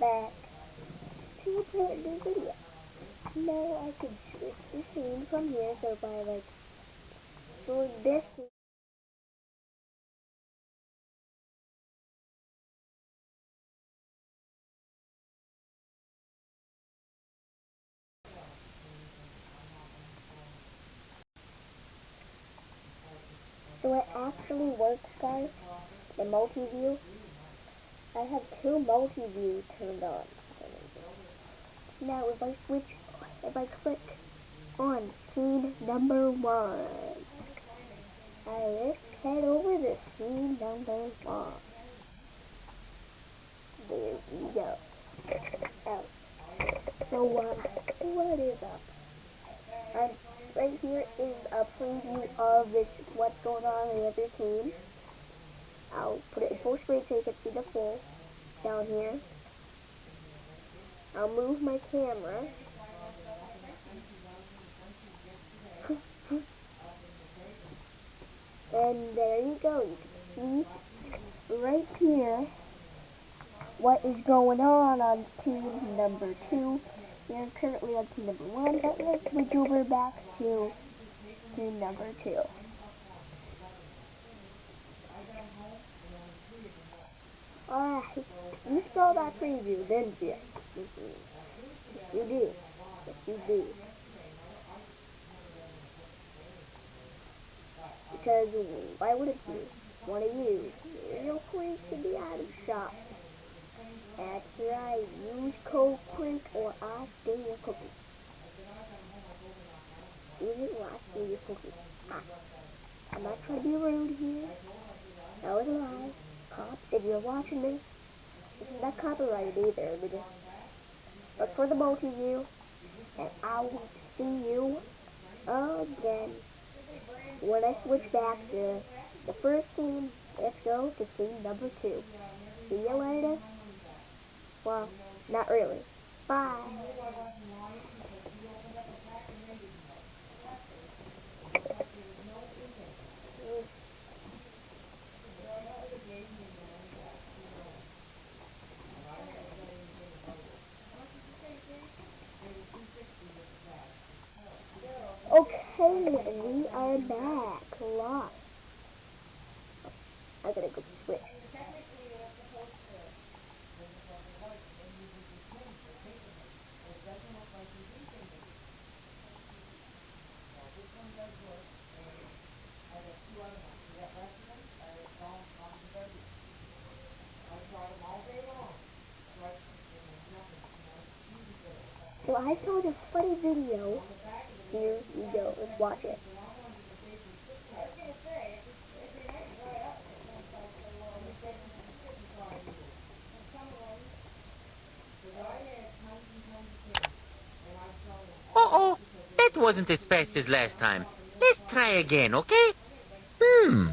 back to a brand new video. Now I can switch the scene from here, so by like, so this. So it actually works, guys. The multi-view. I have two multi-views turned on. Now if I switch, if I click on scene number one, let's head over to scene number one. There we go. Oh. So um, what is up? Right here is a preview of this, what's going on in the other scene. I'll put it in full screen so you can see the full down here. I'll move my camera. and there you go. You can see right here what is going on on scene number two. We're currently on scene number one, but let's switch over back to scene number two. You saw that preview, didn't you? Yes, you did. Yes, you did. Because why wouldn't you? One of you, you're quick to out of shop. That's right, use code PRINK or I'll steal your cookies. Use it or I'll steal your cookies. Ah, I'm not trying to be rude here. That was a lie. Cops, if you're watching this, is not copyrighted either. We just look for the multi-view, and I will see you again when I switch back to the first scene. Let's go to scene number two. See you later. Well, not really. Bye. Okay, back live. I gotta go switch. So I found a funny video. Here we go. Let's watch it. Uh-oh, that wasn't as fast as last time. Let's try again, okay? Hmm.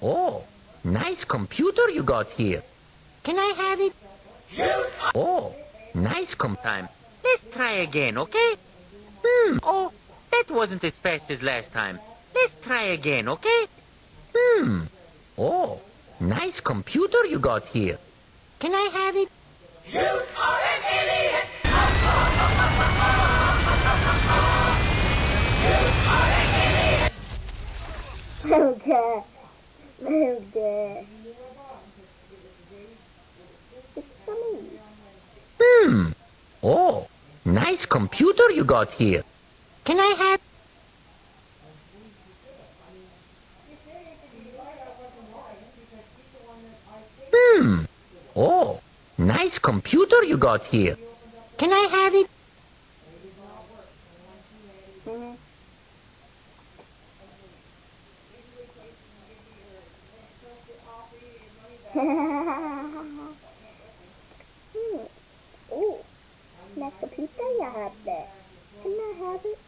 Oh, nice computer you got here. Can I have it? Oh, nice com time. Let's try again, okay? Hmm. Oh, that wasn't as fast as last time. Let's try again, okay? Hmm. Oh, nice computer you got here. Can I have it? You are an idiot! Okay. Okay. It's me. Hmm. Oh, nice computer you got here. Can I have... Hmm. Oh, nice computer you got here. Can I have it? Mhm. hmm. Ooh, nice computer you have there. Can I have it?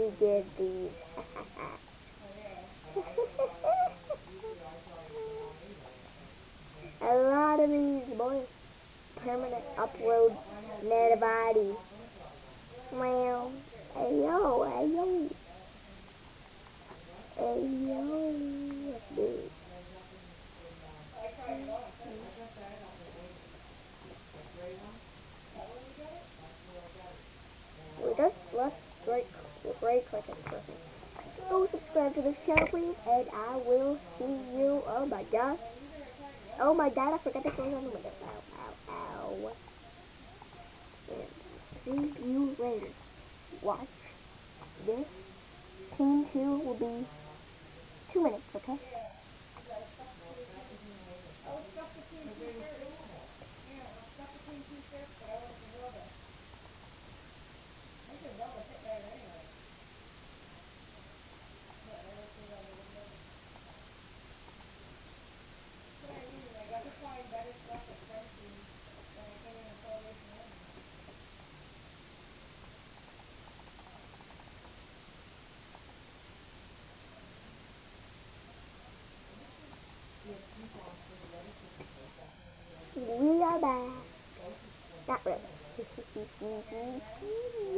We get these. A lot of these, boy. Permanent upload, Netabody. Well, hey yo, hey yo. Hey yo, let's do it. left, right, right click and press it. So subscribe to this channel, please, and I will see you. Oh my god. Oh my god, I forgot to close on the window. Ow, ow, ow. And see you later. Watch. This scene two will be two minutes, okay? We are back. Not really.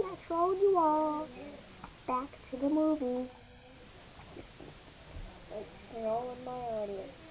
I trolled you all. Back to the movie. Like, trolling my audience.